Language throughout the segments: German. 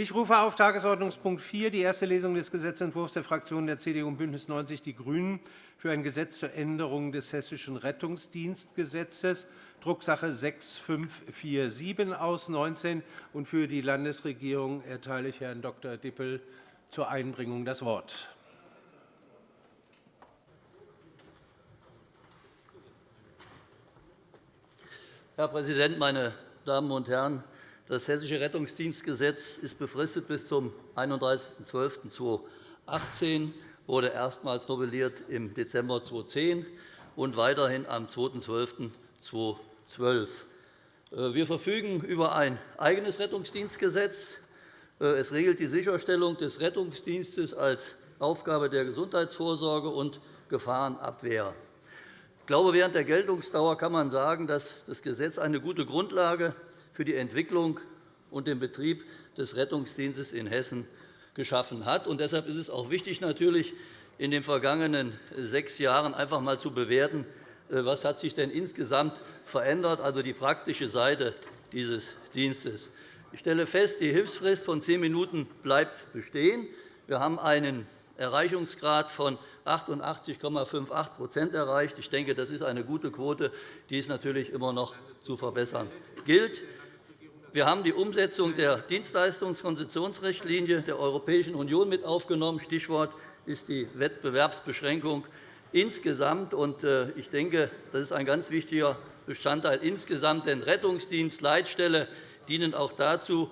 Ich rufe auf Tagesordnungspunkt 4 die erste Lesung des Gesetzentwurfs der Fraktionen der CDU und BÜNDNIS 90 die GRÜNEN für ein Gesetz zur Änderung des Hessischen Rettungsdienstgesetzes, Drucksache 6547 aus 19. Und für die Landesregierung erteile ich Herrn Dr. Dippel zur Einbringung das Wort. Herr Präsident, meine Damen und Herren! Das Hessische Rettungsdienstgesetz ist befristet bis zum 31.12.2018, wurde erstmals novelliert im Dezember 2010 und weiterhin am 2.12.2012. Äh, wir verfügen über ein eigenes Rettungsdienstgesetz. Äh, es regelt die Sicherstellung des Rettungsdienstes als Aufgabe der Gesundheitsvorsorge und Gefahrenabwehr. Ich glaube, während der Geltungsdauer kann man sagen, dass das Gesetz eine gute Grundlage für die Entwicklung und den Betrieb des Rettungsdienstes in Hessen geschaffen hat. Und deshalb ist es auch wichtig, natürlich in den vergangenen sechs Jahren einfach einmal zu bewerten, äh, was hat sich denn insgesamt verändert, also die praktische Seite dieses Dienstes. Ich stelle fest, die Hilfsfrist von zehn Minuten bleibt bestehen. Wir haben einen Erreichungsgrad von 88,58% erreicht. Ich denke, das ist eine gute Quote, die es natürlich immer noch zu verbessern gilt. Wir haben die Umsetzung der Dienstleistungskonzessionsrichtlinie der Europäischen Union mit aufgenommen. Stichwort ist die Wettbewerbsbeschränkung insgesamt. Äh, ich denke, das ist ein ganz wichtiger Bestandteil insgesamt, denn Rettungsdienst, Leitstelle dienen auch dazu,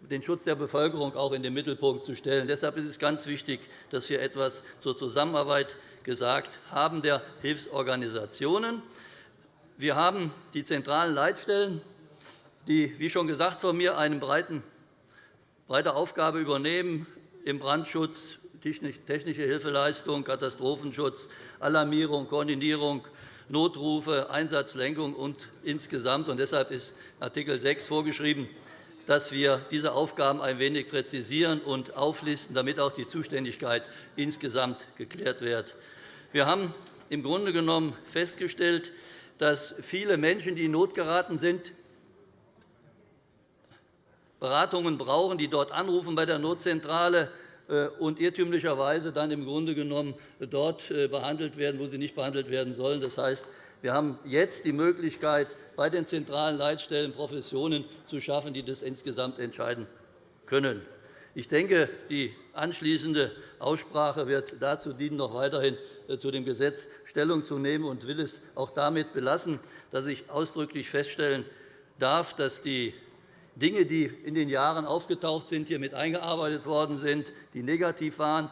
den Schutz der Bevölkerung auch in den Mittelpunkt zu stellen. Deshalb ist es ganz wichtig, dass wir etwas zur Zusammenarbeit gesagt haben der Hilfsorganisationen. Wir haben die zentralen Leitstellen die, wie schon gesagt von mir, eine breite Aufgabe übernehmen im Brandschutz, technische Hilfeleistung, Katastrophenschutz, Alarmierung, Koordinierung, Notrufe, Einsatzlenkung und insgesamt. Und deshalb ist Art. 6 vorgeschrieben, dass wir diese Aufgaben ein wenig präzisieren und auflisten, damit auch die Zuständigkeit insgesamt geklärt wird. Wir haben im Grunde genommen festgestellt, dass viele Menschen, die in Not geraten sind, Beratungen brauchen, die dort anrufen bei der Notzentrale äh, und irrtümlicherweise dann im Grunde genommen dort äh, behandelt werden, wo sie nicht behandelt werden sollen. Das heißt, wir haben jetzt die Möglichkeit, bei den zentralen Leitstellen Professionen zu schaffen, die das insgesamt entscheiden können. Ich denke, die anschließende Aussprache wird dazu dienen, noch weiterhin äh, zu dem Gesetz Stellung zu nehmen, und will es auch damit belassen, dass ich ausdrücklich feststellen darf, dass die Dinge, die in den Jahren aufgetaucht sind, hier mit eingearbeitet worden sind, die negativ waren,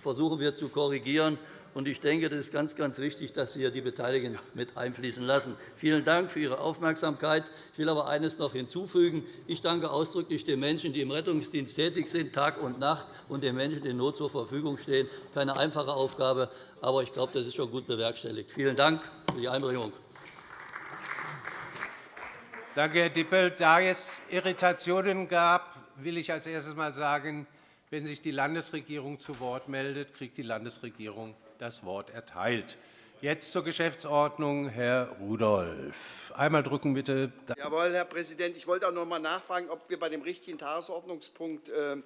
versuchen wir zu korrigieren. Ich denke, das ist ganz, ganz wichtig, dass wir die Beteiligten mit einfließen lassen. Vielen Dank für Ihre Aufmerksamkeit. Ich will aber eines noch hinzufügen. Ich danke ausdrücklich den Menschen, die im Rettungsdienst tätig sind, Tag und Nacht, und den Menschen, die in Not zur Verfügung stehen. Keine einfache Aufgabe, aber ich glaube, das ist schon gut bewerkstelligt. Vielen Dank für die Einbringung. Danke, Herr Dippel. Da es Irritationen gab, will ich als erstes einmal sagen, wenn sich die Landesregierung zu Wort meldet, kriegt die Landesregierung das Wort erteilt. Jetzt zur Geschäftsordnung. Herr Rudolph. Einmal drücken, bitte. Jawohl, Herr Präsident. Ich wollte auch noch einmal nachfragen, ob wir bei dem richtigen Tagesordnungspunkt äh,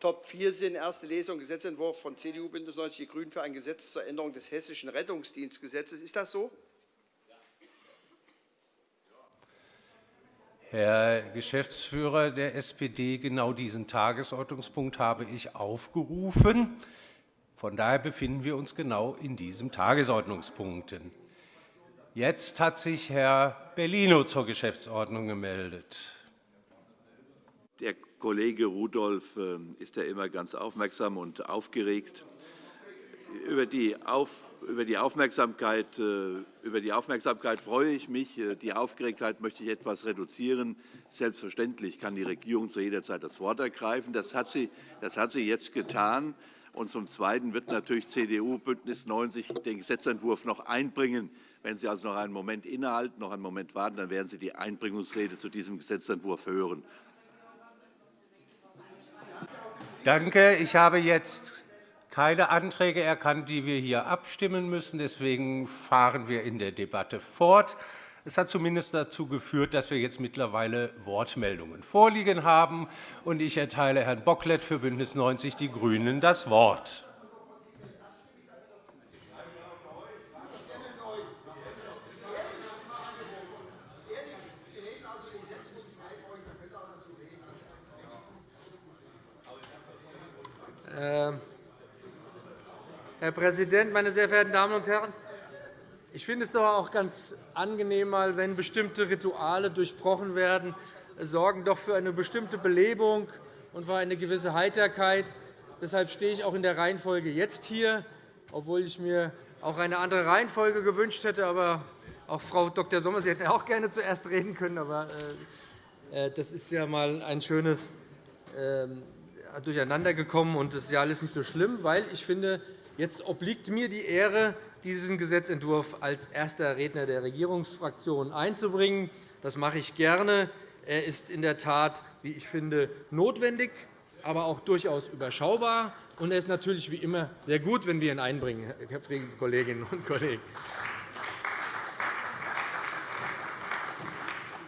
Top 4 sind. Erste Lesung Gesetzentwurf von CDU, BÜNDNIS 90 die GRÜNEN für ein Gesetz zur Änderung des Hessischen Rettungsdienstgesetzes. Ist das so? Herr Geschäftsführer der SPD, genau diesen Tagesordnungspunkt habe ich aufgerufen. Von daher befinden wir uns genau in diesem Tagesordnungspunkt. Jetzt hat sich Herr Bellino zur Geschäftsordnung gemeldet. Der Kollege Rudolph äh, ist ja immer ganz aufmerksam und aufgeregt über die, über die, Aufmerksamkeit, äh, über die Aufmerksamkeit freue ich mich. Äh, die Aufgeregtheit möchte ich etwas reduzieren. Selbstverständlich kann die Regierung zu jeder Zeit das Wort ergreifen. Das hat sie, das hat sie jetzt getan. Und zum Zweiten wird natürlich CDU BÜNDNIS 90 den Gesetzentwurf noch einbringen. Wenn Sie also noch einen Moment innehalten, noch einen Moment warten, dann werden Sie die Einbringungsrede zu diesem Gesetzentwurf hören. Danke. Ich habe jetzt keine Anträge erkannt, die wir hier abstimmen müssen. Deswegen fahren wir in der Debatte fort. Es hat zumindest dazu geführt, dass wir jetzt mittlerweile Wortmeldungen vorliegen haben. Ich erteile Herrn Bocklet für BÜNDNIS 90 die GRÜNEN das Wort. Ähm, Herr Präsident, meine sehr verehrten Damen und Herren! Ich finde es doch auch ganz angenehm, wenn bestimmte Rituale durchbrochen werden, sorgen doch für eine bestimmte Belebung und für eine gewisse Heiterkeit. Deshalb stehe ich auch in der Reihenfolge jetzt hier, obwohl ich mir auch eine andere Reihenfolge gewünscht hätte. Aber auch Frau Dr. Sommer, Sie hätten auch gerne zuerst reden können. Aber äh, äh, das ist ja einmal ein schönes ähm, Durcheinander gekommen, und das ist ja alles nicht so schlimm, weil ich finde, jetzt obliegt mir die Ehre, diesen Gesetzentwurf als erster Redner der Regierungsfraktion einzubringen. Das mache ich gerne. Er ist in der Tat, wie ich finde, notwendig, aber auch durchaus überschaubar. Und er ist natürlich wie immer sehr gut, wenn wir ihn einbringen, liebe Kolleginnen und Kollegen.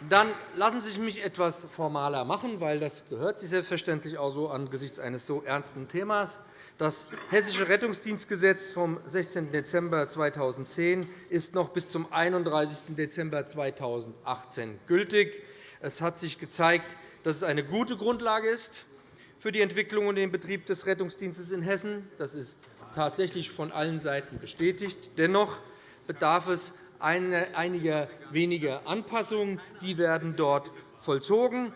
Dann lassen Sie mich etwas formaler machen, weil das gehört sich selbstverständlich auch so angesichts eines so ernsten Themas. Das Hessische Rettungsdienstgesetz vom 16. Dezember 2010 ist noch bis zum 31. Dezember 2018 gültig. Es hat sich gezeigt, dass es eine gute Grundlage ist für die Entwicklung und den Betrieb des Rettungsdienstes in Hessen. Das ist tatsächlich von allen Seiten bestätigt. Dennoch bedarf es einiger weniger Anpassungen. Die werden dort vollzogen.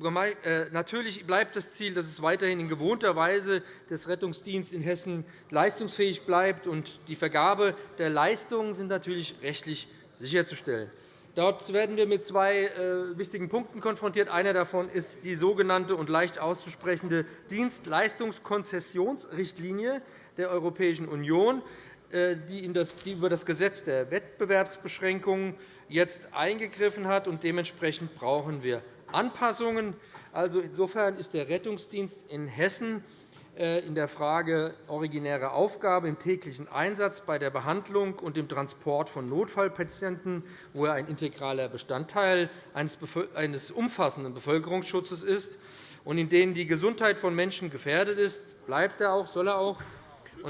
Äh, natürlich bleibt das Ziel, dass es weiterhin in gewohnter Weise des Rettungsdienstes in Hessen leistungsfähig bleibt. Die Vergabe der Leistungen sind natürlich rechtlich sicherzustellen. Dort werden wir mit zwei äh, wichtigen Punkten konfrontiert. Einer davon ist die sogenannte und leicht auszusprechende Dienstleistungskonzessionsrichtlinie der Europäischen Union, äh, die über das Gesetz der Wettbewerbsbeschränkungen jetzt eingegriffen hat. Dementsprechend brauchen wir Anpassungen. Also insofern ist der Rettungsdienst in Hessen äh, in der Frage originäre Aufgabe im täglichen Einsatz bei der Behandlung und dem Transport von Notfallpatienten, wo er ein integraler Bestandteil eines umfassenden Bevölkerungsschutzes ist und in denen die Gesundheit von Menschen gefährdet ist, bleibt er auch, soll er auch.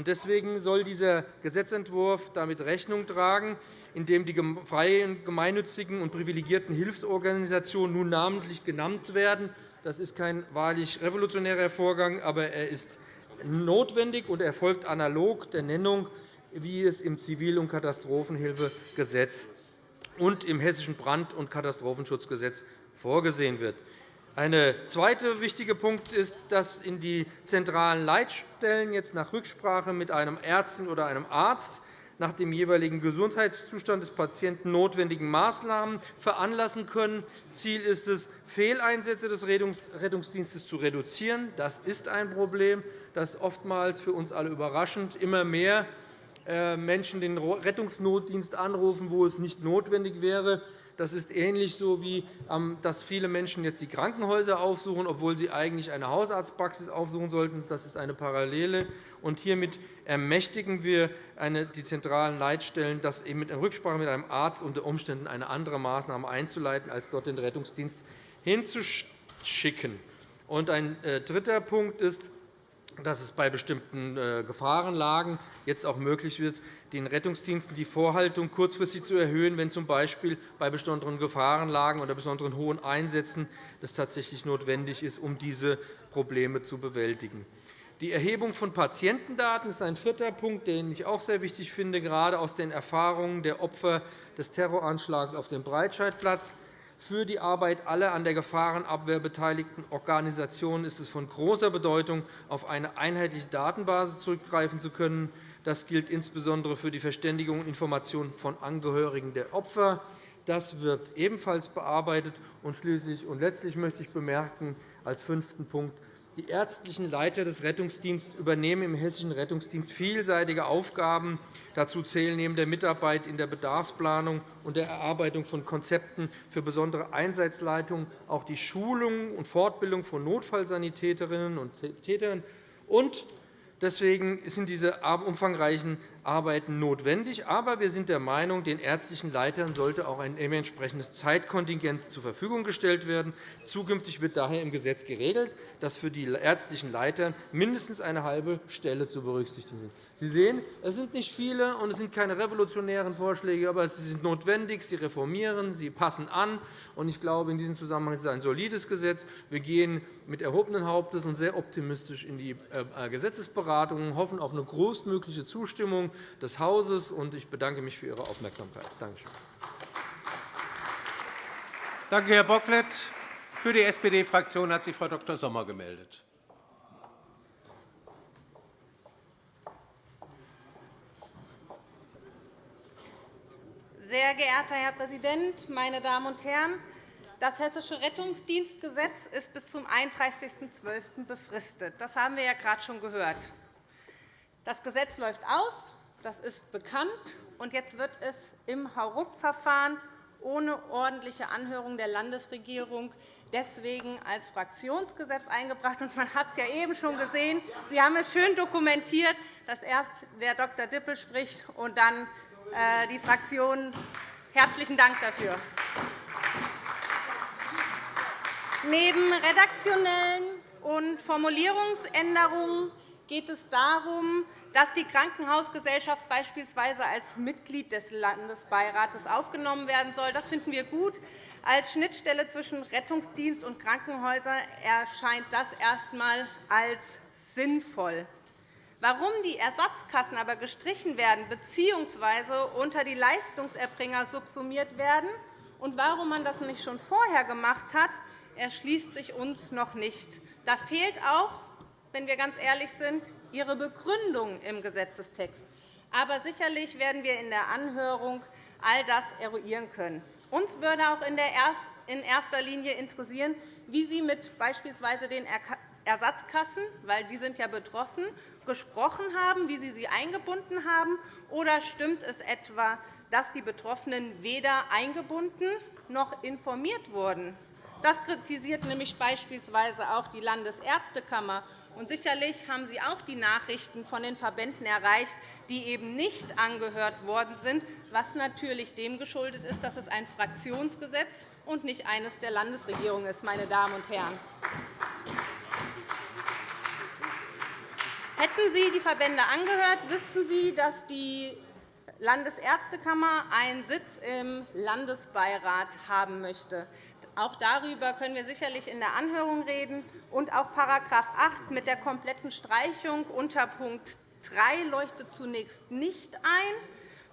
Deswegen soll dieser Gesetzentwurf damit Rechnung tragen, indem die freien, gemeinnützigen und privilegierten Hilfsorganisationen nun namentlich genannt werden. Das ist kein wahrlich revolutionärer Vorgang, aber er ist notwendig und erfolgt analog der Nennung, wie es im Zivil- und Katastrophenhilfegesetz und im Hessischen Brand- und Katastrophenschutzgesetz vorgesehen wird. Ein zweiter wichtiger Punkt ist, dass in die zentralen Leitstellen jetzt nach Rücksprache mit einem Ärztin oder einem Arzt nach dem jeweiligen Gesundheitszustand des Patienten notwendigen Maßnahmen veranlassen können. Ziel ist es, Fehleinsätze des Rettungsdienstes zu reduzieren. Das ist ein Problem, das oftmals für uns alle überraschend immer mehr äh, Menschen den Rettungsnotdienst anrufen, wo es nicht notwendig wäre. Das ist ähnlich so, wie ähm, dass viele Menschen jetzt die Krankenhäuser aufsuchen, obwohl sie eigentlich eine Hausarztpraxis aufsuchen sollten. Das ist eine Parallele. Und hiermit ermächtigen wir die zentralen Leitstellen, das in Rücksprache mit einem Arzt unter Umständen eine andere Maßnahme einzuleiten, als dort den Rettungsdienst hinzuschicken. ein äh, dritter Punkt ist, dass es bei bestimmten äh, Gefahrenlagen jetzt auch möglich wird, den Rettungsdiensten die Vorhaltung kurzfristig zu erhöhen, wenn z. B. bei besonderen Gefahrenlagen oder besonderen hohen Einsätzen das tatsächlich notwendig ist, um diese Probleme zu bewältigen. Die Erhebung von Patientendaten ist ein vierter Punkt, den ich auch sehr wichtig finde, gerade aus den Erfahrungen der Opfer des Terroranschlags auf dem Breitscheidplatz. Für die Arbeit aller an der Gefahrenabwehr beteiligten Organisationen ist es von großer Bedeutung, auf eine einheitliche Datenbasis zurückgreifen zu können. Das gilt insbesondere für die Verständigung und Information von Angehörigen der Opfer. Das wird ebenfalls bearbeitet. Und schließlich und letztlich möchte ich bemerken, als fünften Punkt, die ärztlichen Leiter des Rettungsdienstes übernehmen im Hessischen Rettungsdienst vielseitige Aufgaben. Dazu zählen neben der Mitarbeit in der Bedarfsplanung und der Erarbeitung von Konzepten für besondere Einsatzleitungen auch die Schulung und Fortbildung von Notfallsanitäterinnen und. Und deswegen sind diese umfangreichen Arbeiten notwendig. Aber wir sind der Meinung, den ärztlichen Leitern sollte auch ein entsprechendes Zeitkontingent zur Verfügung gestellt werden. Zukünftig wird daher im Gesetz geregelt, dass für die ärztlichen Leiter mindestens eine halbe Stelle zu berücksichtigen sind. Sie sehen, es sind nicht viele, und es sind keine revolutionären Vorschläge, aber sie sind notwendig, sie reformieren, sie passen an. Ich glaube, in diesem Zusammenhang ist es ein solides Gesetz. Wir gehen mit erhobenen Hauptes und sehr optimistisch in die äh, Gesetzesberatungen, hoffen auf eine großmögliche Zustimmung des Hauses. Ich bedanke mich für Ihre Aufmerksamkeit. Danke schön. Danke, Herr Bocklet. Für die SPD-Fraktion hat sich Frau Dr. Sommer gemeldet. Sehr geehrter Herr Präsident, meine Damen und Herren! Das Hessische Rettungsdienstgesetz ist bis zum 31.12. befristet. Das haben wir ja gerade schon gehört. Das Gesetz läuft aus, das ist bekannt, und jetzt wird es im Hauruck-Verfahren ohne ordentliche Anhörung der Landesregierung deswegen als Fraktionsgesetz eingebracht. Man hat es ja eben schon gesehen. Sie haben es schön dokumentiert, dass erst der Dr. Dippel spricht und dann äh, die Fraktionen. Herzlichen Dank dafür. Neben redaktionellen und Formulierungsänderungen geht es darum, dass die Krankenhausgesellschaft beispielsweise als Mitglied des Landesbeirates aufgenommen werden soll. Das finden wir gut. Als Schnittstelle zwischen Rettungsdienst und Krankenhäusern erscheint das erst einmal als sinnvoll. Warum die Ersatzkassen aber gestrichen werden bzw. unter die Leistungserbringer subsumiert werden und warum man das nicht schon vorher gemacht hat, erschließt sich uns noch nicht. Da fehlt auch, wenn wir ganz ehrlich sind, Ihre Begründung im Gesetzestext. Aber sicherlich werden wir in der Anhörung all das eruieren können. Uns würde auch in erster Linie interessieren, wie Sie mit beispielsweise den Ersatzkassen, weil die sind ja betroffen, gesprochen haben, wie Sie sie eingebunden haben. Oder stimmt es etwa, dass die Betroffenen weder eingebunden noch informiert wurden? Das kritisiert nämlich beispielsweise auch die Landesärztekammer. Und sicherlich haben Sie auch die Nachrichten von den Verbänden erreicht, die eben nicht angehört worden sind, was natürlich dem geschuldet ist, dass es ein Fraktionsgesetz und nicht eines der Landesregierung ist. Meine Damen und Herren. Hätten Sie die Verbände angehört, wüssten Sie, dass die Landesärztekammer einen Sitz im Landesbeirat haben möchte. Auch darüber können wir sicherlich in der Anhörung reden. Und auch § 8 mit der kompletten Streichung unter Punkt 3 leuchtet zunächst nicht ein.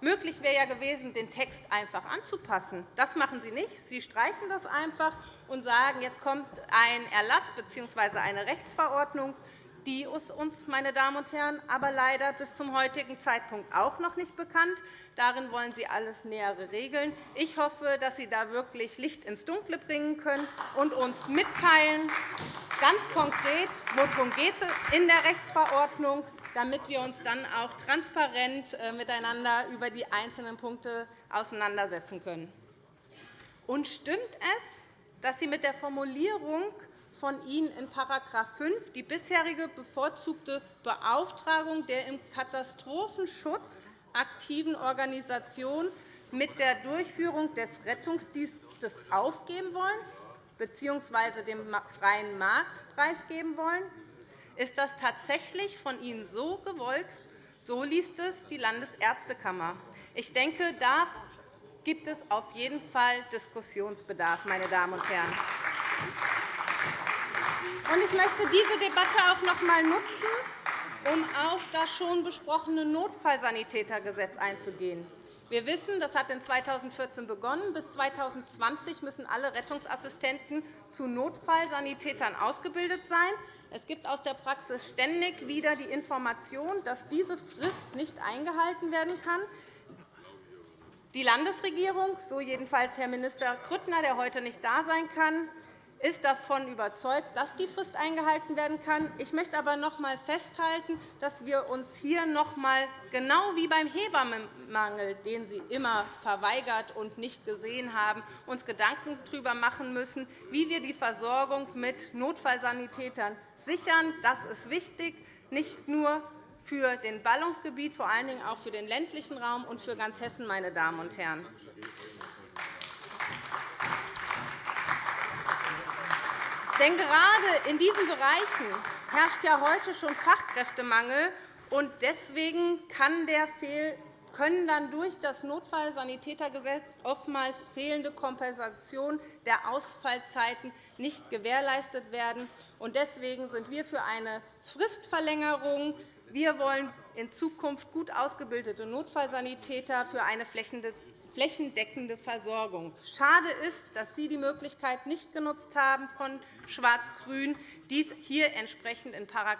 Möglich wäre ja gewesen, den Text einfach anzupassen. Das machen Sie nicht. Sie streichen das einfach und sagen, jetzt kommt ein Erlass bzw. eine Rechtsverordnung die ist uns, meine Damen und Herren, aber leider bis zum heutigen Zeitpunkt auch noch nicht bekannt. Darin wollen Sie alles Nähere regeln. Ich hoffe, dass Sie da wirklich Licht ins Dunkle bringen können und uns mitteilen, ganz konkret, worum geht es in der Rechtsverordnung, damit wir uns dann auch transparent äh, miteinander über die einzelnen Punkte auseinandersetzen können. Und stimmt es, dass Sie mit der Formulierung von Ihnen in § 5 die bisherige bevorzugte Beauftragung der im Katastrophenschutz aktiven Organisation mit der Durchführung des Rettungsdienstes aufgeben wollen bzw. dem freien Markt preisgeben wollen? Ist das tatsächlich von Ihnen so gewollt? So liest es die Landesärztekammer. Ich denke, da gibt es auf jeden Fall Diskussionsbedarf, meine Damen und Herren. Ich möchte diese Debatte auch noch einmal nutzen, um auf das schon besprochene Notfallsanitätergesetz einzugehen. Wir wissen, das hat 2014 begonnen. Bis 2020 müssen alle Rettungsassistenten zu Notfallsanitätern ausgebildet sein. Es gibt aus der Praxis ständig wieder die Information, dass diese Frist nicht eingehalten werden kann. Die Landesregierung, so jedenfalls Herr Minister Grüttner, der heute nicht da sein kann, ist davon überzeugt, dass die Frist eingehalten werden kann. Ich möchte aber noch einmal festhalten, dass wir uns hier noch einmal, genau wie beim Hebammenmangel, den Sie immer verweigert und nicht gesehen haben, uns Gedanken darüber machen müssen, wie wir die Versorgung mit Notfallsanitätern sichern. Das ist wichtig, nicht nur für den Ballungsgebiet, vor allen Dingen auch für den ländlichen Raum und für ganz Hessen, meine Damen und Herren. Denn gerade in diesen Bereichen herrscht ja heute schon Fachkräftemangel. und Deswegen kann der können dann durch das Notfallsanitätergesetz oftmals fehlende Kompensation der Ausfallzeiten nicht gewährleistet werden. Deswegen sind wir für eine Fristverlängerung. Wir wollen in Zukunft gut ausgebildete Notfallsanitäter für eine flächendeckende Versorgung. Schade ist, dass Sie die Möglichkeit nicht genutzt haben, von Schwarz-Grün dies hier entsprechend in §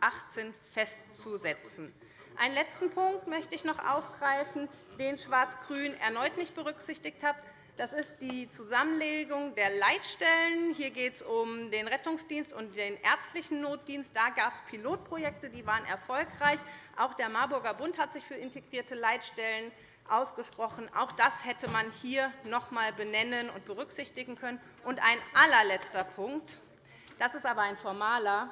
18 festzusetzen. Einen letzten Punkt möchte ich noch aufgreifen, den Schwarz-Grün erneut nicht berücksichtigt hat. Das ist die Zusammenlegung der Leitstellen. Hier geht es um den Rettungsdienst und den ärztlichen Notdienst. Da gab es Pilotprojekte, die waren erfolgreich. Auch der Marburger Bund hat sich für integrierte Leitstellen ausgesprochen. Auch das hätte man hier noch einmal benennen und berücksichtigen können. Und ein allerletzter Punkt. Das ist aber ein formaler.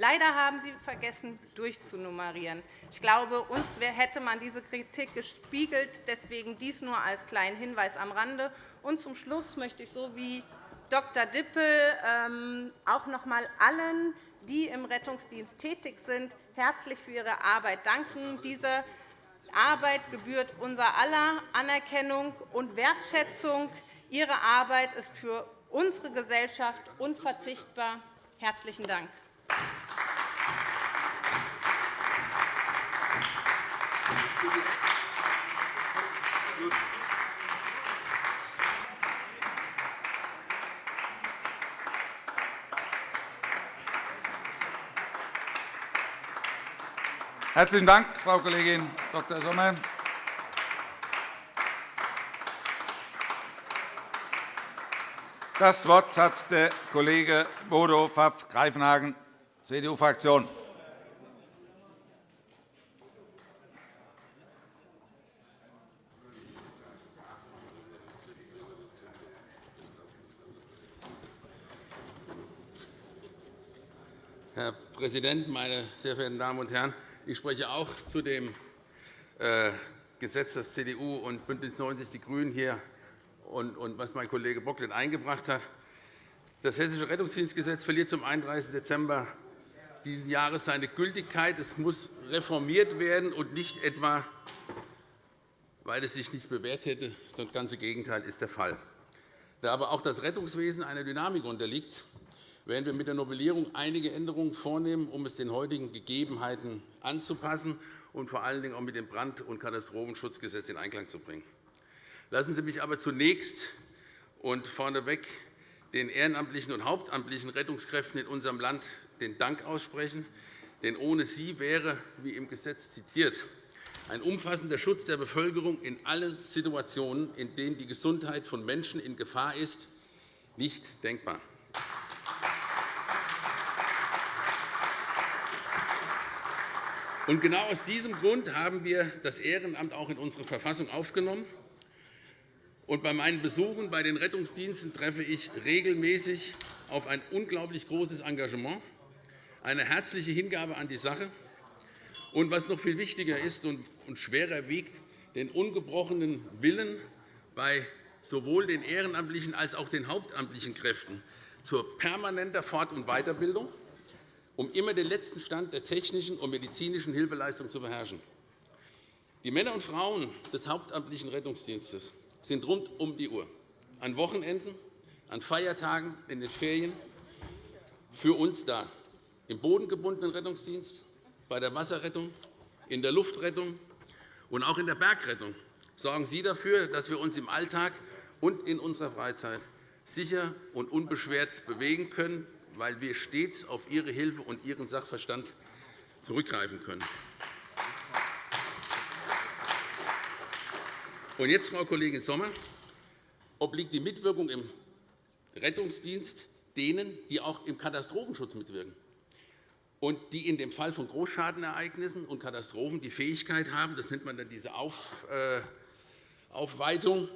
Leider haben Sie vergessen, durchzunummerieren. Ich glaube, uns hätte man diese Kritik gespiegelt. Deswegen dies nur als kleinen Hinweis am Rande. Und zum Schluss möchte ich so wie Dr. Dippel ähm, auch noch einmal allen, die im Rettungsdienst tätig sind, herzlich für ihre Arbeit danken. Diese Arbeit gebührt unser aller Anerkennung und Wertschätzung. Ihre Arbeit ist für unsere Gesellschaft unverzichtbar. Herzlichen Dank. Herzlichen Dank, Frau Kollegin Dr. Sommer. Das Wort hat der Kollege Bodo Pfaff-Greifenhagen, CDU-Fraktion. Herr Präsident, meine sehr verehrten Damen und Herren! Ich spreche auch zu dem äh, Gesetz, das CDU und BÜNDNIS 90 die GRÜNEN hier und was mein Kollege Bocklet eingebracht hat. Das Hessische Rettungsdienstgesetz verliert zum 31. Dezember dieses Jahres seine Gültigkeit. Es muss reformiert werden, und nicht etwa, weil es sich nicht bewährt hätte. Das ganze Gegenteil ist der Fall. Da aber auch das Rettungswesen einer Dynamik unterliegt, werden wir mit der Novellierung einige Änderungen vornehmen, um es den heutigen Gegebenheiten anzupassen und vor allen Dingen auch mit dem Brand- und Katastrophenschutzgesetz in Einklang zu bringen. Lassen Sie mich aber zunächst und vorneweg den ehrenamtlichen und hauptamtlichen Rettungskräften in unserem Land den Dank aussprechen. Denn ohne sie wäre, wie im Gesetz zitiert, ein umfassender Schutz der Bevölkerung in allen Situationen, in denen die Gesundheit von Menschen in Gefahr ist, nicht denkbar. Genau aus diesem Grund haben wir das Ehrenamt auch in unsere Verfassung aufgenommen. Und bei meinen Besuchen bei den Rettungsdiensten treffe ich regelmäßig auf ein unglaublich großes Engagement, eine herzliche Hingabe an die Sache und, was noch viel wichtiger ist und schwerer wiegt, den ungebrochenen Willen bei sowohl den ehrenamtlichen als auch den hauptamtlichen Kräften zur permanenten Fort- und Weiterbildung um immer den letzten Stand der technischen und medizinischen Hilfeleistung zu beherrschen. Die Männer und Frauen des hauptamtlichen Rettungsdienstes sind rund um die Uhr, an Wochenenden, an Feiertagen, in den Ferien für uns da, im bodengebundenen Rettungsdienst, bei der Wasserrettung, in der Luftrettung und auch in der Bergrettung sorgen Sie dafür, dass wir uns im Alltag und in unserer Freizeit sicher und unbeschwert bewegen können weil wir stets auf Ihre Hilfe und Ihren Sachverstand zurückgreifen können. Und jetzt, Frau Kollegin Sommer, obliegt die Mitwirkung im Rettungsdienst denen, die auch im Katastrophenschutz mitwirken und die in dem Fall von Großschadenereignissen und Katastrophen die Fähigkeit haben, das nennt man dann diese äh, Aufweitung,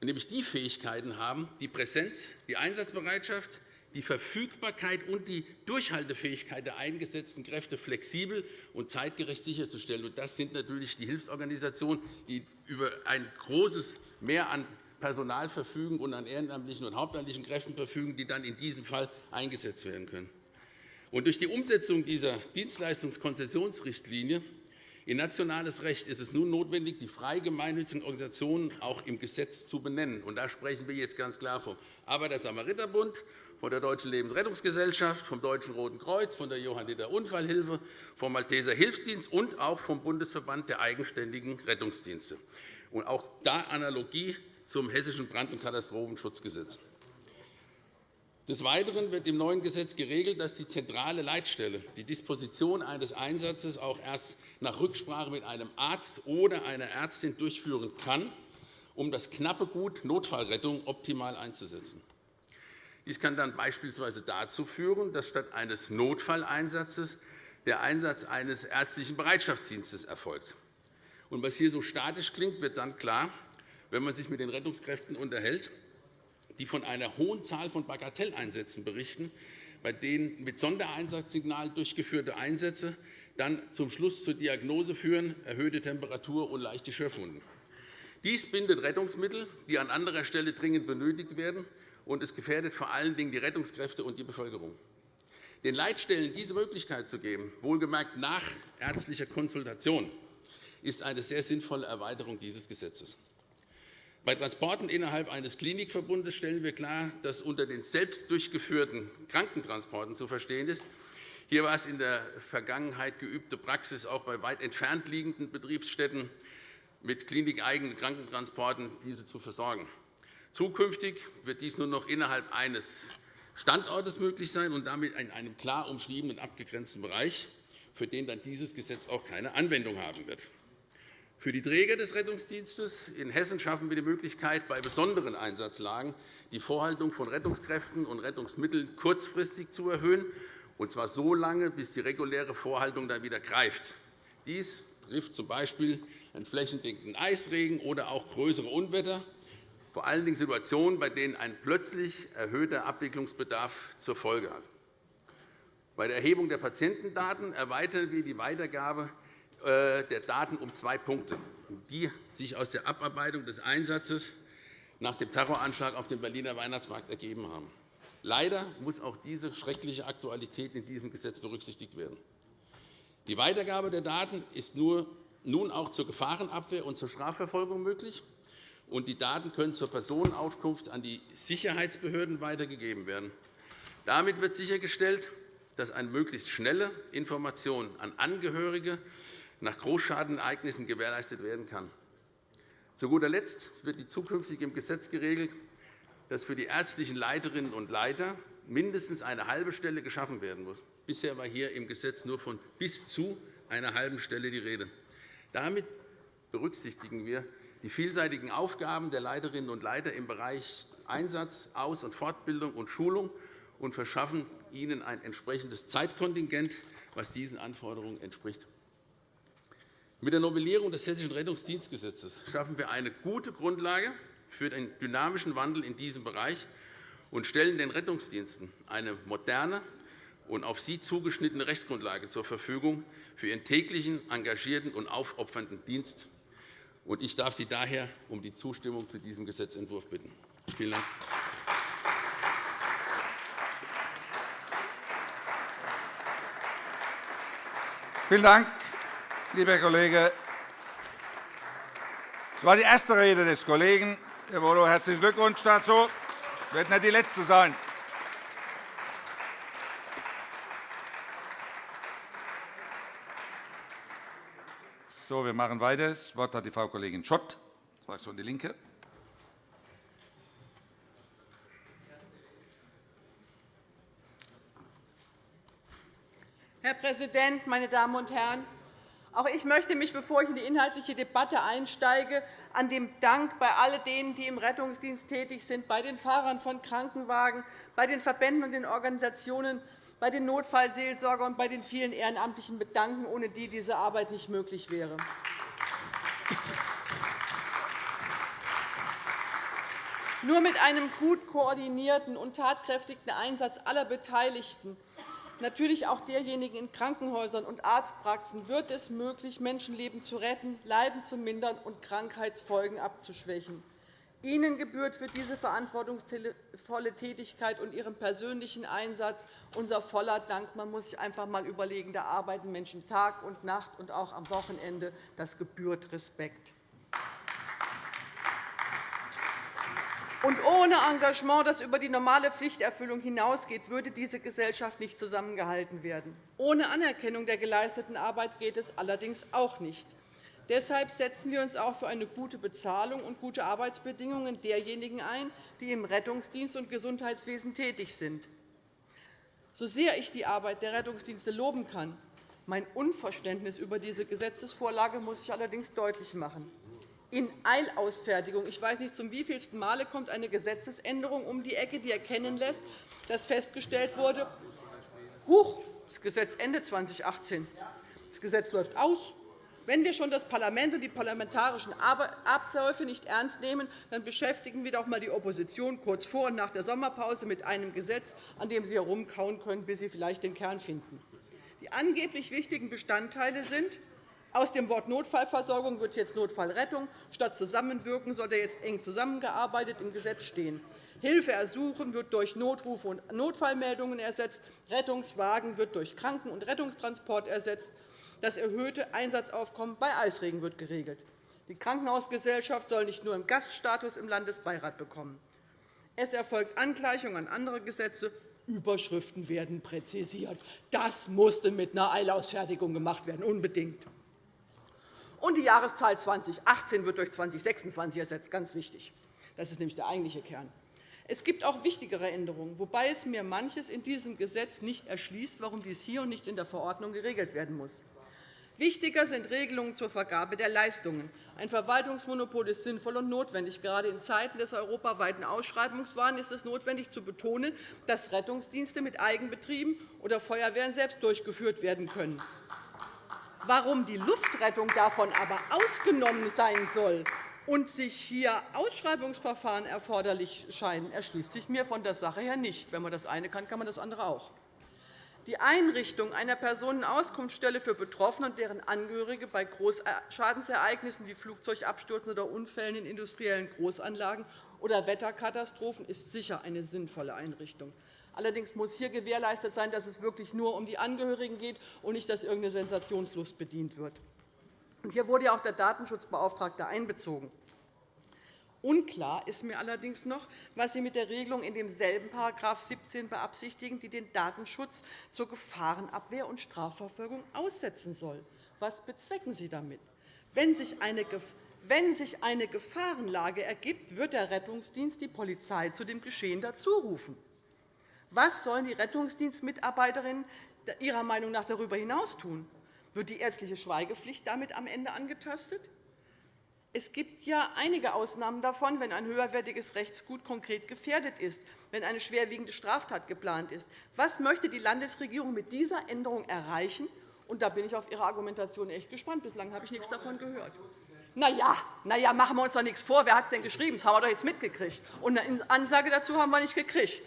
nämlich die Fähigkeiten haben, die Präsenz, die Einsatzbereitschaft, die Verfügbarkeit und die Durchhaltefähigkeit der eingesetzten Kräfte flexibel und zeitgerecht sicherzustellen. Das sind natürlich die Hilfsorganisationen, die über ein großes Mehr an Personal verfügen und an ehrenamtlichen und hauptamtlichen Kräften verfügen, die dann in diesem Fall eingesetzt werden können. durch die Umsetzung dieser Dienstleistungskonzessionsrichtlinie in nationales Recht ist es nun notwendig, die frei gemeinnützigen Organisationen auch im Gesetz zu benennen. da sprechen wir jetzt ganz klar vom Arbeiter-Samariter-Bund, von der Deutschen Lebensrettungsgesellschaft, vom Deutschen Roten Kreuz, von der Johanniter Unfallhilfe, vom Malteser Hilfsdienst und auch vom Bundesverband der eigenständigen Rettungsdienste. Und auch da Analogie zum Hessischen Brand- und Katastrophenschutzgesetz. Des Weiteren wird im neuen Gesetz geregelt, dass die zentrale Leitstelle die Disposition eines Einsatzes auch erst nach Rücksprache mit einem Arzt oder einer Ärztin durchführen kann, um das knappe Gut Notfallrettung optimal einzusetzen. Dies kann dann beispielsweise dazu führen, dass statt eines Notfalleinsatzes der Einsatz eines ärztlichen Bereitschaftsdienstes erfolgt. Und was hier so statisch klingt, wird dann klar, wenn man sich mit den Rettungskräften unterhält, die von einer hohen Zahl von Bagatelleinsätzen berichten, bei denen mit Sondereinsatzsignal durchgeführte Einsätze dann zum Schluss zur Diagnose führen, erhöhte Temperatur und leichte Schürfwunden. Dies bindet Rettungsmittel, die an anderer Stelle dringend benötigt werden, und es gefährdet vor allen Dingen die Rettungskräfte und die Bevölkerung. Den Leitstellen diese Möglichkeit zu geben, wohlgemerkt nach ärztlicher Konsultation, ist eine sehr sinnvolle Erweiterung dieses Gesetzes. Bei Transporten innerhalb eines Klinikverbundes stellen wir klar, dass unter den selbst durchgeführten Krankentransporten zu verstehen ist. Hier war es in der Vergangenheit geübte Praxis, auch bei weit entfernt liegenden Betriebsstätten mit klinikeigenen Krankentransporten diese zu versorgen. Zukünftig wird dies nur noch innerhalb eines Standortes möglich sein und damit in einem klar umschriebenen, abgegrenzten Bereich, für den dann dieses Gesetz auch keine Anwendung haben wird. Für die Träger des Rettungsdienstes in Hessen schaffen wir die Möglichkeit, bei besonderen Einsatzlagen die Vorhaltung von Rettungskräften und Rettungsmitteln kurzfristig zu erhöhen, und zwar so lange, bis die reguläre Vorhaltung dann wieder greift. Dies trifft z. B. einen flächendeckenden Eisregen oder auch größere Unwetter vor allen Dingen Situationen, bei denen ein plötzlich erhöhter Abwicklungsbedarf zur Folge hat. Bei der Erhebung der Patientendaten erweitern wir die Weitergabe äh, der Daten um zwei Punkte, die sich aus der Abarbeitung des Einsatzes nach dem Terroranschlag auf dem Berliner Weihnachtsmarkt ergeben haben. Leider muss auch diese schreckliche Aktualität in diesem Gesetz berücksichtigt werden. Die Weitergabe der Daten ist nun auch zur Gefahrenabwehr und zur Strafverfolgung möglich und die Daten können zur Personenauskunft an die Sicherheitsbehörden weitergegeben werden. Damit wird sichergestellt, dass eine möglichst schnelle Information an Angehörige nach Großschadenereignissen gewährleistet werden kann. Zu guter Letzt wird zukünftig im Gesetz geregelt, dass für die ärztlichen Leiterinnen und Leiter mindestens eine halbe Stelle geschaffen werden muss. Bisher war hier im Gesetz nur von bis zu einer halben Stelle die Rede. Damit berücksichtigen wir die vielseitigen Aufgaben der Leiterinnen und Leiter im Bereich Einsatz, Aus- und Fortbildung und Schulung und verschaffen ihnen ein entsprechendes Zeitkontingent, das diesen Anforderungen entspricht. Mit der Novellierung des Hessischen Rettungsdienstgesetzes schaffen wir eine gute Grundlage für den dynamischen Wandel in diesem Bereich und stellen den Rettungsdiensten eine moderne und auf sie zugeschnittene Rechtsgrundlage zur Verfügung für ihren täglichen, engagierten und aufopfernden Dienst ich darf Sie daher um die Zustimmung zu diesem Gesetzentwurf bitten. Vielen Dank. Vielen Dank, lieber Kollege. Das war die erste Rede des Kollegen. Herr Bodo, herzlichen Glückwunsch dazu. Das wird nicht die letzte sein. So, wir machen weiter. Das Wort hat die Frau Kollegin Schott, Fraktion DIE LINKE. Herr Präsident, meine Damen und Herren! Auch ich möchte mich, bevor ich in die inhaltliche Debatte einsteige, an dem Dank bei all denen, die im Rettungsdienst tätig sind, bei den Fahrern von Krankenwagen, bei den Verbänden und den Organisationen bei den Notfallseelsorgern und bei den vielen Ehrenamtlichen bedanken, ohne die diese Arbeit nicht möglich wäre. Nur mit einem gut koordinierten und tatkräftigen Einsatz aller Beteiligten, natürlich auch derjenigen in Krankenhäusern und Arztpraxen, wird es möglich, Menschenleben zu retten, Leiden zu mindern und Krankheitsfolgen abzuschwächen. Ihnen gebührt für diese verantwortungsvolle Tätigkeit und Ihren persönlichen Einsatz unser voller Dank. Man muss sich einfach einmal überlegen, da arbeiten Menschen Tag und Nacht und auch am Wochenende. Das gebührt Respekt. Und ohne Engagement, das über die normale Pflichterfüllung hinausgeht, würde diese Gesellschaft nicht zusammengehalten werden. Ohne Anerkennung der geleisteten Arbeit geht es allerdings auch nicht. Deshalb setzen wir uns auch für eine gute Bezahlung und gute Arbeitsbedingungen derjenigen ein, die im Rettungsdienst und Gesundheitswesen tätig sind. So sehr ich die Arbeit der Rettungsdienste loben kann, mein Unverständnis über diese Gesetzesvorlage muss ich allerdings deutlich machen in Eilausfertigung. Ich weiß nicht, zum wievielsten Male kommt eine Gesetzesänderung um die Ecke, die erkennen lässt, dass festgestellt wurde, Huch, das Gesetz Ende 2018. Das Gesetz läuft aus. Wenn wir schon das Parlament und die parlamentarischen Abläufe nicht ernst nehmen, dann beschäftigen wir doch einmal die Opposition kurz vor und nach der Sommerpause mit einem Gesetz, an dem sie herumkauen können, bis sie vielleicht den Kern finden. Die angeblich wichtigen Bestandteile sind aus dem Wort Notfallversorgung wird jetzt Notfallrettung. Statt Zusammenwirken soll er jetzt eng zusammengearbeitet im Gesetz stehen. Hilfe ersuchen wird durch Notrufe und Notfallmeldungen ersetzt. Rettungswagen wird durch Kranken- und Rettungstransport ersetzt. Das erhöhte Einsatzaufkommen bei Eisregen wird geregelt. Die Krankenhausgesellschaft soll nicht nur im Gaststatus im Landesbeirat bekommen. Es erfolgt Angleichung an andere Gesetze. Überschriften werden präzisiert. Das musste mit einer Eilausfertigung gemacht werden, unbedingt. Und die Jahreszahl 2018 wird durch 2026 ersetzt. Ganz wichtig. Das ist nämlich der eigentliche Kern. Es gibt auch wichtigere Änderungen, wobei es mir manches in diesem Gesetz nicht erschließt, warum dies hier und nicht in der Verordnung geregelt werden muss. Wichtiger sind Regelungen zur Vergabe der Leistungen. Ein Verwaltungsmonopol ist sinnvoll und notwendig. Gerade in Zeiten des europaweiten Ausschreibungswahns ist es notwendig, zu betonen, dass Rettungsdienste mit Eigenbetrieben oder Feuerwehren selbst durchgeführt werden können. Warum die Luftrettung davon aber ausgenommen sein soll und sich hier Ausschreibungsverfahren erforderlich scheinen, erschließt sich mir von der Sache her nicht. Wenn man das eine kann, kann man das andere auch. Die Einrichtung einer Personenauskunftsstelle für Betroffene und deren Angehörige bei Großschadensereignissen wie Flugzeugabstürzen oder Unfällen in industriellen Großanlagen oder Wetterkatastrophen ist sicher eine sinnvolle Einrichtung. Allerdings muss hier gewährleistet sein, dass es wirklich nur um die Angehörigen geht und nicht, dass irgendeine Sensationslust bedient wird. Hier wurde auch der Datenschutzbeauftragte einbezogen. Unklar ist mir allerdings noch, was Sie mit der Regelung in demselben § 17 beabsichtigen, die den Datenschutz zur Gefahrenabwehr und Strafverfolgung aussetzen soll. Was bezwecken Sie damit? Wenn sich eine wenn sich eine Gefahrenlage ergibt, wird der Rettungsdienst die Polizei zu dem Geschehen dazurufen. Was sollen die Rettungsdienstmitarbeiterinnen Ihrer Meinung nach darüber hinaus tun? Wird die ärztliche Schweigepflicht damit am Ende angetastet? Es gibt ja einige Ausnahmen davon, wenn ein höherwertiges Rechtsgut konkret gefährdet ist, wenn eine schwerwiegende Straftat geplant ist. Was möchte die Landesregierung mit dieser Änderung erreichen? Und da bin ich auf Ihre Argumentation echt gespannt. Bislang habe ich nichts davon gehört. Na ja, na ja, machen wir uns doch nichts vor. Wer hat es denn geschrieben? Das haben wir doch jetzt mitgekriegt. Und eine Ansage dazu haben wir nicht gekriegt.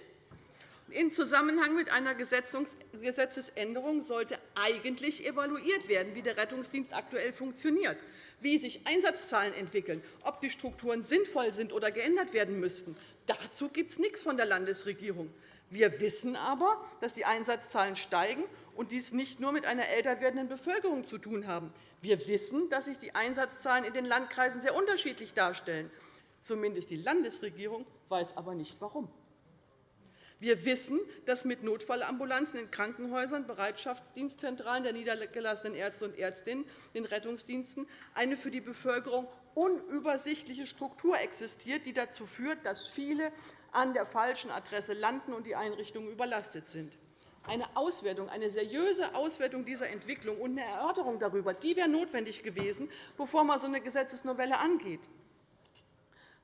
In Zusammenhang mit einer Gesetzesänderung sollte eigentlich evaluiert werden, wie der Rettungsdienst aktuell funktioniert, wie sich Einsatzzahlen entwickeln, ob die Strukturen sinnvoll sind oder geändert werden müssten. Dazu gibt es nichts von der Landesregierung. Wir wissen aber, dass die Einsatzzahlen steigen und dies nicht nur mit einer älter werdenden Bevölkerung zu tun haben. Wir wissen, dass sich die Einsatzzahlen in den Landkreisen sehr unterschiedlich darstellen. Zumindest die Landesregierung weiß aber nicht, warum. Wir wissen, dass mit Notfallambulanzen in Krankenhäusern, Bereitschaftsdienstzentralen der niedergelassenen Ärzte und Ärztinnen, den Rettungsdiensten eine für die Bevölkerung unübersichtliche Struktur existiert, die dazu führt, dass viele an der falschen Adresse landen und die Einrichtungen überlastet sind. Eine Auswertung, eine seriöse Auswertung dieser Entwicklung und eine Erörterung darüber die wäre notwendig gewesen, bevor man so eine Gesetzesnovelle angeht.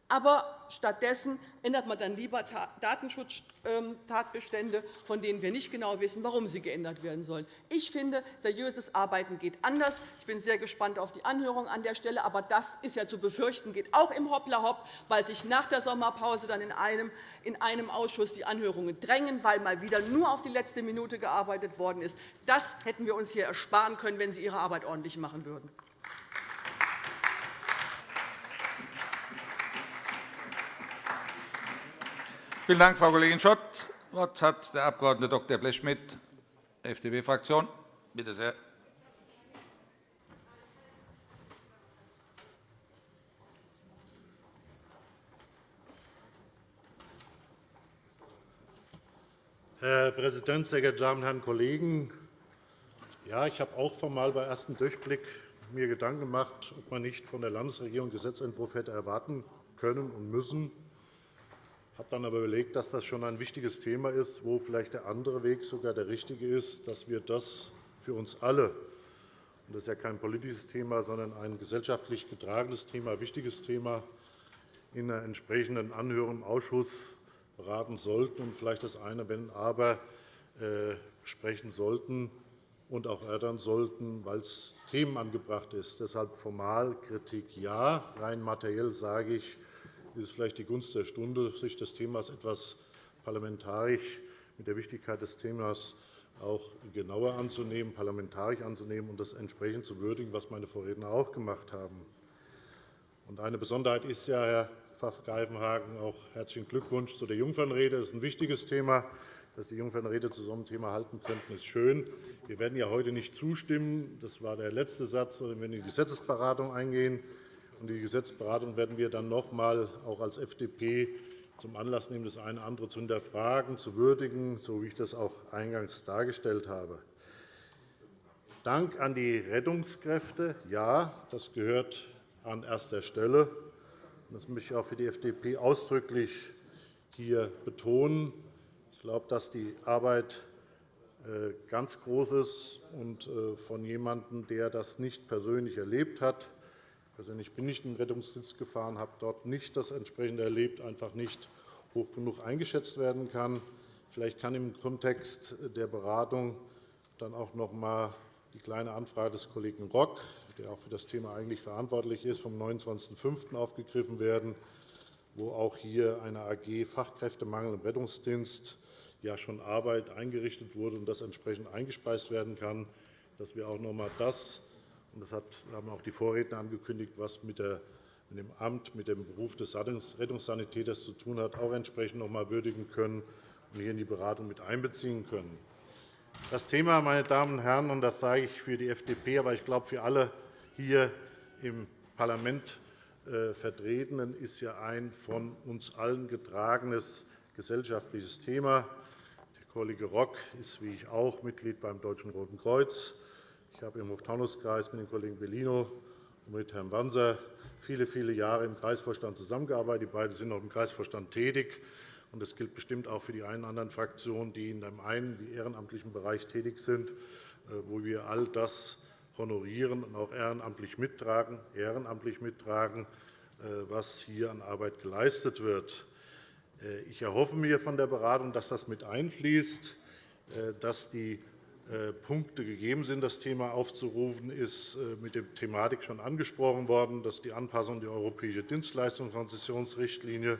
Aber stattdessen ändert man dann lieber Datenschutztatbestände, von denen wir nicht genau wissen, warum sie geändert werden sollen. Ich finde, seriöses Arbeiten geht anders. Ich bin sehr gespannt auf die Anhörung an der Stelle. Aber das ist ja zu befürchten, geht auch im Hoppla-Hopp, weil sich nach der Sommerpause dann in einem, in einem Ausschuss die Anhörungen drängen, weil mal wieder nur auf die letzte Minute gearbeitet worden ist. Das hätten wir uns hier ersparen können, wenn Sie Ihre Arbeit ordentlich machen würden. Vielen Dank, Frau Kollegin Schott. Das Wort hat der Abg. Dr. Blechschmidt, FDP-Fraktion. Bitte sehr. Herr Präsident, sehr geehrte Damen und Herren Kollegen! Ja, ich habe auch formal bei ersten Durchblick mir Gedanken gemacht, ob man nicht von der Landesregierung einen Gesetzentwurf hätte erwarten können und müssen. Habe dann aber überlegt, dass das schon ein wichtiges Thema ist, wo vielleicht der andere Weg sogar der richtige ist, dass wir das für uns alle – das ist ja kein politisches Thema, sondern ein gesellschaftlich getragenes Thema, ein wichtiges Thema – in einer entsprechenden Anhörung im Ausschuss beraten sollten und vielleicht das eine Wenn aber äh, sprechen sollten und auch erörtern sollten, weil es Themen angebracht ist. Deshalb formal Kritik ja. Rein materiell sage ich, ist es vielleicht die Gunst der Stunde, sich des Themas etwas parlamentarisch mit der Wichtigkeit des Themas auch genauer anzunehmen, parlamentarisch anzunehmen und das entsprechend zu würdigen, was meine Vorredner auch gemacht haben. Eine Besonderheit ist ja, Herr Pfaff-Greifenhagen, auch herzlichen Glückwunsch zu der Jungfernrede. Das ist ein wichtiges Thema. Dass die Jungfernrede zu so einem Thema halten könnten, ist schön. Wir werden ja heute nicht zustimmen. Das war der letzte Satz. Wir werden in die Gesetzesberatung eingehen. Die Gesetzesberatung werden wir dann noch einmal auch als FDP zum Anlass nehmen, das eine oder andere zu hinterfragen, zu würdigen, so wie ich das auch eingangs dargestellt habe. Dank an die Rettungskräfte. Ja, das gehört an erster Stelle. Das möchte ich auch für die FDP ausdrücklich hier betonen. Ich glaube, dass die Arbeit äh, ganz groß ist und äh, von jemandem, der das nicht persönlich erlebt hat, Bin ich in den Rettungsdienst gefahren, habe dort nicht das entsprechende erlebt, einfach nicht hoch genug eingeschätzt werden kann. Vielleicht kann im Kontext der Beratung dann auch noch einmal die kleine Anfrage des Kollegen Rock, der auch für das Thema eigentlich verantwortlich ist, vom 29.05. aufgegriffen werden, wo auch hier eine AG Fachkräftemangel im Rettungsdienst ja schon Arbeit eingerichtet wurde und das entsprechend eingespeist werden kann, dass wir auch noch einmal das das haben auch die Vorredner angekündigt, was mit dem Amt, mit dem Beruf des Rettungssanitäters zu tun hat, auch entsprechend noch einmal würdigen können und hier in die Beratung mit einbeziehen können. Das Thema, meine Damen und Herren, und das sage ich für die FDP, aber ich glaube für alle hier im Parlament äh, Vertretenen, ist ja ein von uns allen getragenes gesellschaftliches Thema. Der Kollege Rock ist, wie ich auch, Mitglied beim Deutschen Roten Kreuz. Ich habe im Hochtaunuskreis mit dem Kollegen Bellino und mit Herrn Wanser viele, viele Jahre im Kreisvorstand zusammengearbeitet. Die beiden sind auch im Kreisvorstand tätig. Das gilt bestimmt auch für die einen oder anderen Fraktionen, die in dem einen wie ehrenamtlichen Bereich tätig sind, äh, wo wir all das honorieren und auch ehrenamtlich mittragen, ehrenamtlich mittragen äh, was hier an Arbeit geleistet wird. Äh, ich erhoffe mir von der Beratung, dass das mit einfließt, dass die Punkte gegeben sind, das Thema aufzurufen, ist äh, mit der Thematik schon angesprochen worden. Das ist die Anpassung der europäischen Dienstleistungskonzessionsrichtlinie.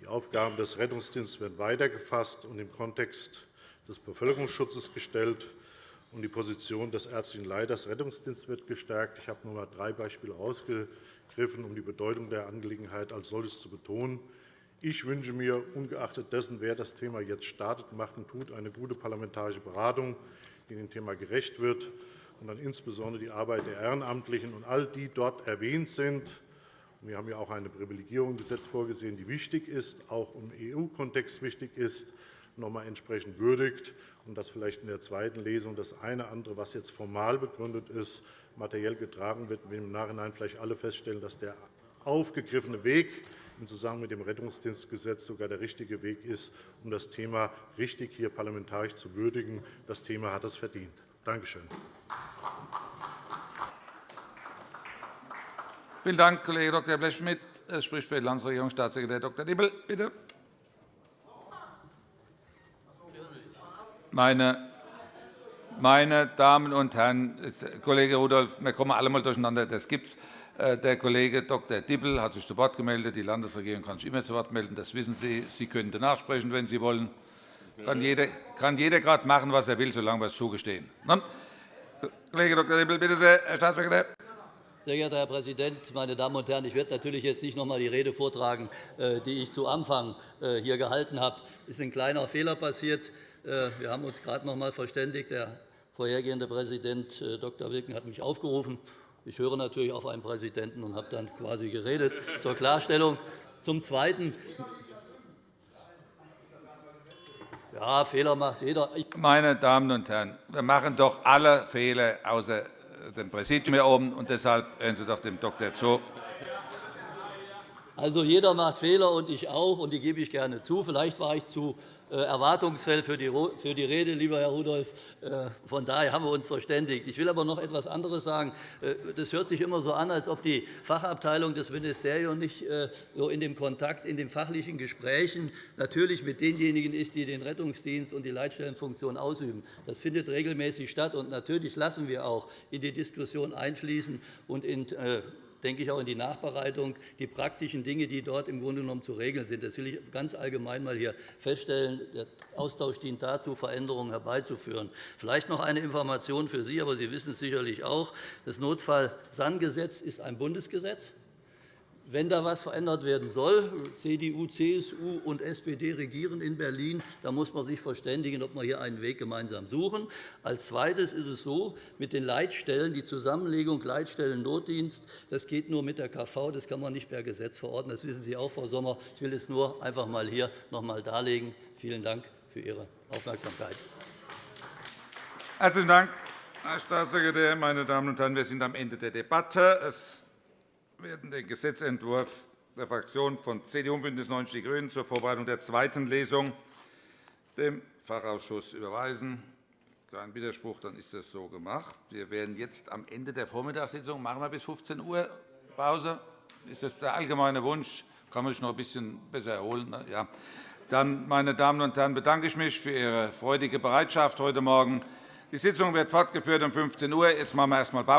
Die Aufgaben des Rettungsdienstes werden weitergefasst und im Kontext des Bevölkerungsschutzes gestellt. Und die Position des ärztlichen Leiters Rettungsdienst wird gestärkt. Ich habe nur einmal drei Beispiele herausgegriffen, um die Bedeutung der Angelegenheit als solches zu betonen. Ich wünsche mir, ungeachtet dessen, wer das Thema jetzt startet, macht und tut, eine gute parlamentarische Beratung, die dem Thema gerecht wird und dann insbesondere die Arbeit der Ehrenamtlichen und all die dort erwähnt sind. Wir haben ja auch eine Privilegierung im Gesetz vorgesehen, die wichtig ist, auch im EU-Kontext wichtig ist, noch einmal entsprechend würdigt und dass vielleicht in der zweiten Lesung das eine andere, was jetzt formal begründet ist, materiell getragen wird, wir im Nachhinein vielleicht alle feststellen, dass der aufgegriffene Weg im Zusammenhang mit dem Rettungsdienstgesetz sogar der richtige Weg ist, um das Thema richtig hier parlamentarisch zu würdigen. Das Thema hat es verdient. Danke schön. Vielen Dank, Kollege Dr. Blechschmidt. Es spricht für die Landesregierung Staatssekretär Dr. Dippel. Bitte. Meine meine Damen und Herren, Kollege Rudolph, wir kommen alle einmal durcheinander. Das gibt's. Äh, der Kollege Dr. Dippel hat sich zu Wort gemeldet. Die Landesregierung kann sich immer zu Wort melden. Das wissen Sie. Sie können danach sprechen, wenn Sie wollen. Kann jeder, kann jeder gerade machen, was er will, solange wir es zugestehen. Kollege Dr. Dippel, bitte sehr, Herr Staatssekretär. Sehr geehrter Herr Präsident, meine Damen und Herren! Ich werde natürlich jetzt nicht noch einmal die Rede vortragen, äh, die ich zu Anfang äh, hier gehalten habe. Es ist ein kleiner Fehler passiert. Wir haben uns gerade noch einmal verständigt. Der vorhergehende Präsident Dr. Wilken hat mich aufgerufen. Ich höre natürlich auf einen Präsidenten und habe dann quasi geredet. Zur Klarstellung. Zum Zweiten. Ja, Fehler macht jeder. Meine Damen und Herren, wir machen doch alle Fehler, außer dem Präsidium hier oben. Und deshalb hören Sie doch dem Doktor zu. Also, jeder macht Fehler, und ich auch, und die gebe ich gerne zu. Vielleicht war ich zu äh, erwartungsvoll für die Rede, lieber Herr Rudolph. Äh, von daher haben wir uns verständigt. Ich will aber noch etwas anderes sagen. Äh, das hört sich immer so an, als ob die Fachabteilung des Ministeriums nicht so in dem Kontakt, in den fachlichen Gesprächen natürlich mit denjenigen ist, die den Rettungsdienst und die Leitstellenfunktion ausüben. Das findet regelmäßig statt. und Natürlich lassen wir auch in die Diskussion einfließen und in denke ich, auch in die Nachbereitung die praktischen Dinge, die dort im Grunde genommen zu regeln sind. Das will ich ganz allgemein mal hier feststellen. Der Austausch dient dazu, Veränderungen herbeizuführen. Vielleicht noch eine Information für Sie, aber Sie wissen es sicherlich auch. Das Notfallsandgesetz ist ein Bundesgesetz. Wenn da etwas verändert werden soll, CDU, CSU und SPD regieren in Berlin, dann muss man sich verständigen, ob wir hier einen Weg gemeinsam suchen. Als Zweites ist es so, mit den Leitstellen, die Zusammenlegung Leitstellen-Notdienst, das geht nur mit der KV, das kann man nicht per Gesetz verordnen. Das wissen Sie auch, Frau Sommer. Ich will es nur einfach einmal hier noch einmal darlegen. Vielen Dank für Ihre Aufmerksamkeit. Herzlichen Dank, Herr Staatssekretär. Meine Damen und Herren, wir sind am Ende der Debatte. Es werden den Gesetzentwurf der Fraktionen von CDU und BÜNDNIS 90 die GRÜNEN zur Vorbereitung der zweiten Lesung dem Fachausschuss überweisen. Kein Widerspruch, dann ist das so gemacht. Wir werden jetzt am Ende der Vormittagssitzung machen wir bis 15 Uhr Pause. Ist das der allgemeine Wunsch? Kann man sich noch ein bisschen besser erholen? Ne? Ja. Dann, meine Damen und Herren, bedanke ich mich für Ihre freudige Bereitschaft heute Morgen. Die Sitzung wird fortgeführt um 15 Uhr. Jetzt machen wir erst einmal Pause.